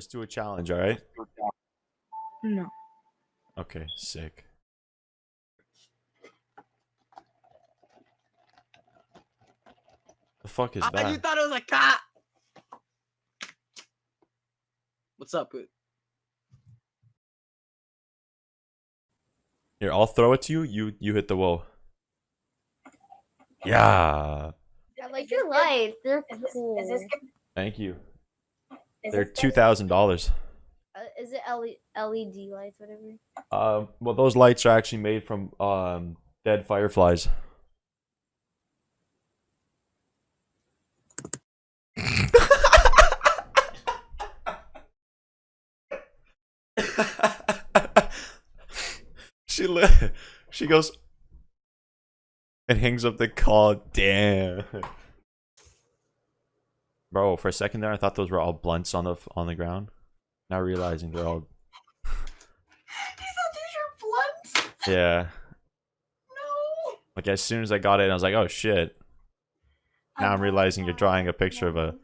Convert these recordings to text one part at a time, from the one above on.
Let's do a challenge, alright? No. Okay, sick. The fuck is Ah, that? you thought it was a cat. What's up? Boot? Here, I'll throw it to you. You you hit the wall. Yeah. I like your lights. They're Is this, cool. is this? Thank you. Is They're two thousand dollars. Uh, is it LE- LED lights, whatever? Um, well, those lights are actually made from um dead fireflies. she li- she goes and hangs up the call. Damn, bro. For a second there, I thought those were all blunts on the on the ground. Now realizing they're all These are these are blunts. yeah. No. Like as soon as I got it, I was like, "Oh shit!" Now I'm realizing you're drawing a picture of a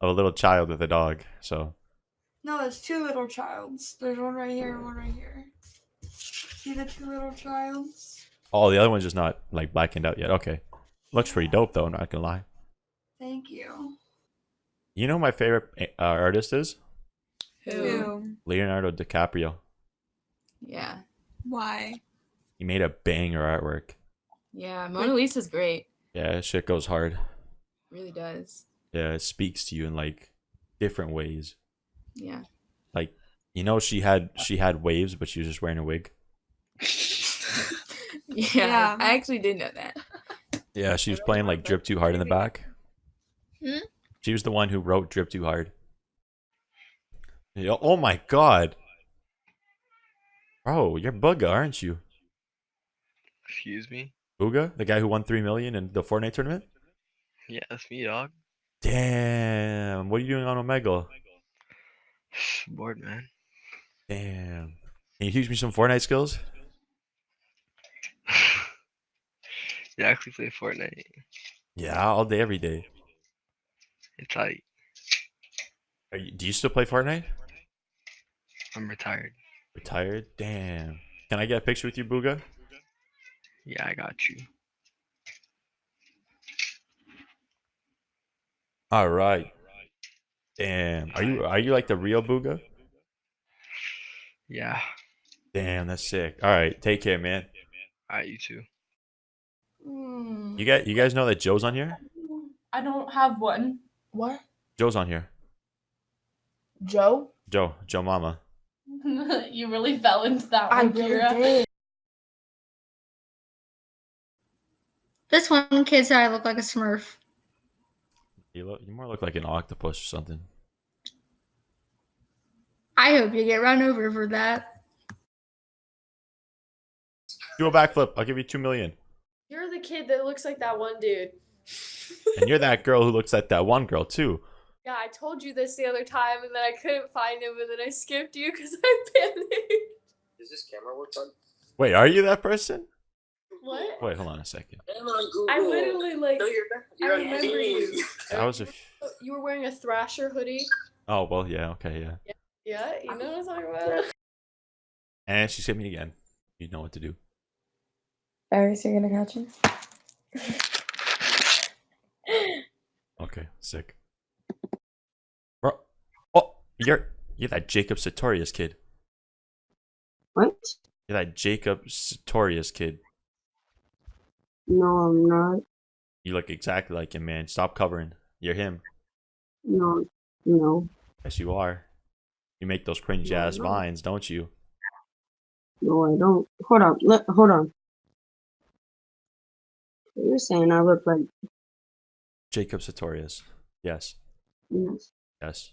of a little child with a dog. So No, it's two little childs. There's one right here and one right here. See the two little childs? oh, the other one's just not like blackened out yet. Okay, looks pretty dope though. Not gonna lie. Thank you. You know who my favorite uh, artist is Who? Leonardo DiCaprio. Yeah. Why? He made a banger artwork. Yeah. Mona Lisa's great. Yeah, shit goes hard. Really does. Yeah, it speaks to you in like different ways. Yeah. Like you know, she had she had waves, but she was just wearing a wig. yeah. Yeah. I actually did know that. Yeah, she was playing like Drip Too Hard in the back. Hmm? She was the one who wrote Drip Too Hard. Yeah, oh my god. Bro, you're Bugha, aren't you? Excuse me? Bugha? The guy who won 3 million in the Fortnite tournament? Yeah, that's me, dog. Damn. What are you doing on Omegle? Bored, man. Damn. Can you teach me some Fortnite skills? you actually play Fortnite. Yeah, all day, every day. It's like Are you, do you still play Fortnite? I'm retired. Retired? Damn. Can I get a picture with you, Bugha? Yeah, I got you. All right. Damn. Are you are you like the real Bugha? Yeah. Damn, that's sick. All right, take care, man. Alright, you too. Hmm. You got you guys know that Joe's on here? I don't have one. What? Joe's on here. Joe? Joe, Joe Mama. you really fell into that I one, really Kira. did. This one kid said I look like a Smurf. You look you more look like an octopus or something. I hope you get run over for that. Do a backflip. I'll give you two million. You're the kid that looks like that one dude. And you're that girl who looks like that one girl too. Yeah, I told you this the other time, and then I couldn't find him, and then I skipped you because I panicked. Is this camera work on? Wait, are you that person? What? Wait, hold on a second. I'm on Google. I literally like. No, you're not. I You're on remember you. That was a. F- You were wearing a Thrasher hoodie. oh well, yeah, okay, yeah. Yeah, you know what I'm talking about. And she hit me again. You know what to do. Barry's you're gonna catch him? Okay, sick. Bro, oh, you're you're that Jacob Sartorius kid. What? You're that Jacob Sartorius kid. No, I'm not. You look exactly like him, man. Stop covering. You're him. No, no, Yes, you are. You make those cringe ass no. vines, don't you? no, I don't. Hold on, let, hold on. You're saying I look like Jacob Sartorius. Yes. yes. Yes.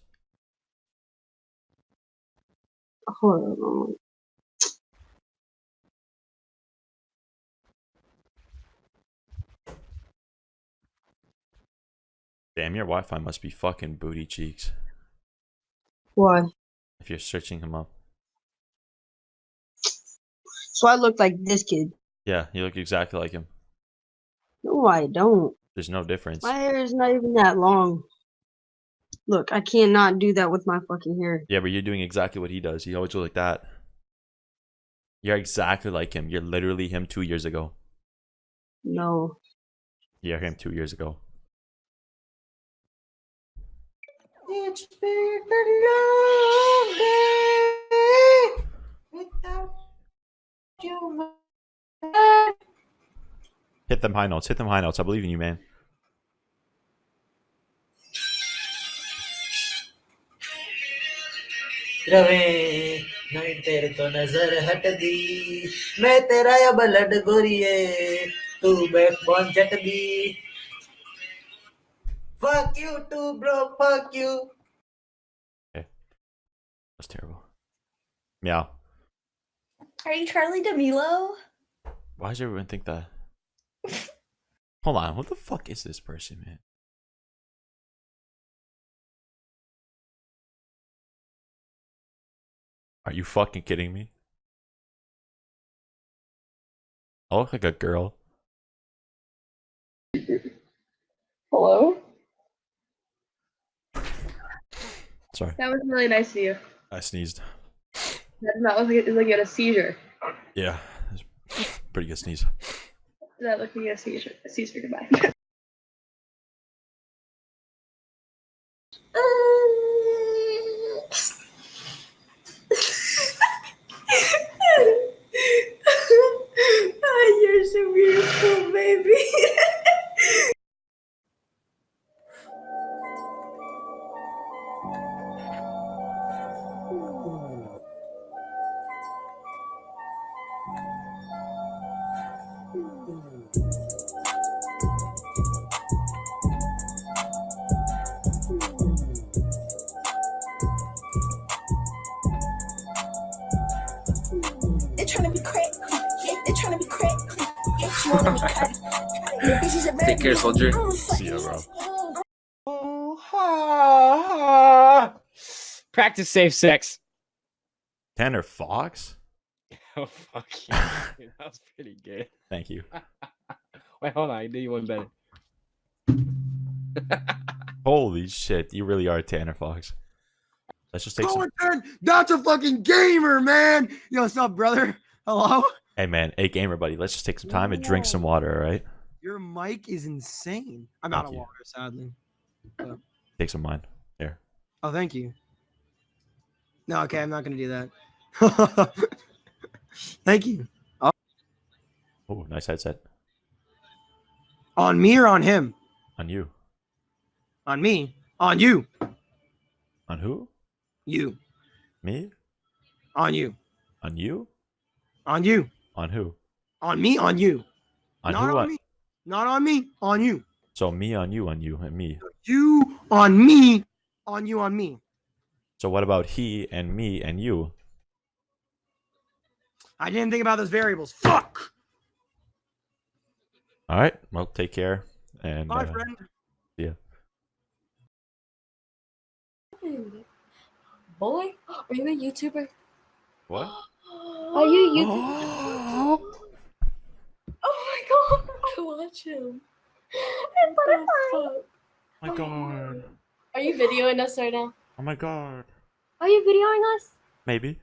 Damn, your Wi-Fi must be fucking booty cheeks. Why? If you're searching him up. So I look like this kid. Yeah, you look exactly like him. No, I don't. There's no difference. My hair is not even that long. Look, I cannot do that with my fucking hair. Yeah, but you're doing exactly what he does. He always goes like that. You're exactly like him. You're literally him two years ago. No. You're him two years ago. It's been a long without you. Hit them high notes. Hit them high notes. I believe in you, man. रवे नहीं तेरे तो नजर हट दी। मैं तेरा या blood गोरिए तू बैकबोन चट दी। Fuck you too bro fuck you. Okay. That's terrible. Yeah are you Charli D'Amelio why does everyone think that? Hold on what the fuck is this person man? Are you fucking kidding me? I look like a girl. Hello? Sorry, That was really nice of you. I sneezed. That not like it was like you had a seizure. Yeah, pretty good sneeze. That looked like you had a seizure. A seizure, goodbye. trying to be crack. Yeah, they're trying to be crack. Yeah, you wanna be crack. Yeah, this is a Take care, soldier. Oh, See ya, bro. Practice safe sex. Tanner Fox? Oh fuck yeah. Dude, that was pretty good. Thank you. Wait, hold on. I do you one better. Holy shit, you really are Tanner Fox. Let's just take some. Cohen, that's a fucking gamer, man. Yo, what's up, brother? Hello? Hey man, hey gamer buddy, let's just take some time and drink some water, alright? Your mic is insane. I'm Thank out of you. water, sadly. Take some mine. Here. oh, thank you. No, okay, I'm not gonna do that. thank you. Oh, Oh, nice headset. on me or on him? On you. On me. On you. On who? You. Me? On you. On you? On you. On who? On me. On you. On not who? on On- me. Not on me. On you. So me on you on you and me. You on me. On you. On me. So what about he and me and you? I didn't think about those variables. Fuck. Alright, well take care. And Bye, uh, friend. yeah. Boy, are you a YouTuber? What? Are you a YouTuber? oh my god, I watch him. What the fuck? Oh my god. Are you videoing us right now? Oh my god. Are you videoing us? Maybe.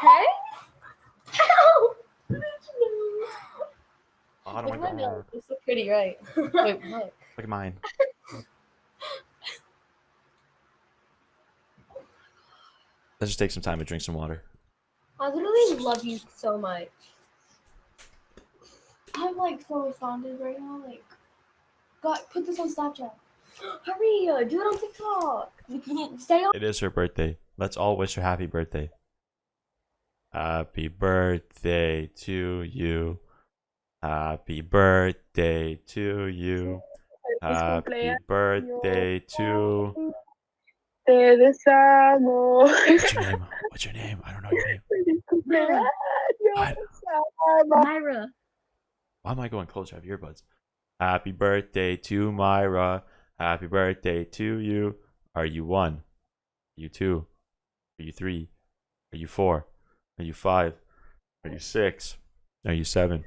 Hey? How? Oh Look my at my god. nose. It's so pretty, right? Wait, look. Look at mine. Let's just take some time to drink some water. I literally love you so much. I'm like so responded right now. Like, God, put this on Snapchat. Hurry, uh, do it on TikTok. Stay on. It is her birthday. Let's all wish her happy birthday. Happy birthday to you. Happy birthday to you. Happy birthday to. Te deseamos. What's your name? What's your name? I don't know your name. Myra. Why am I going closer? I have earbuds. Happy birthday to Myra. Happy birthday to you. Are you one? Are you two? Are you three? Are you four? Are you five? Are you six? Are you seven?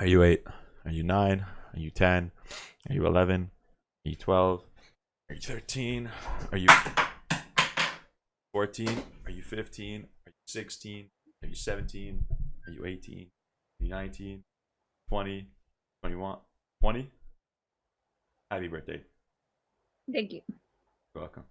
Are you eight? Are you nine? Are you ten? Are you eleven? Are you twelve? Are you 13? Are you 14? Are you 15? Are you 16? Are you 17? Are you 18? Are you 19? 20? 21? 20? Happy birthday. Thank you. You're welcome.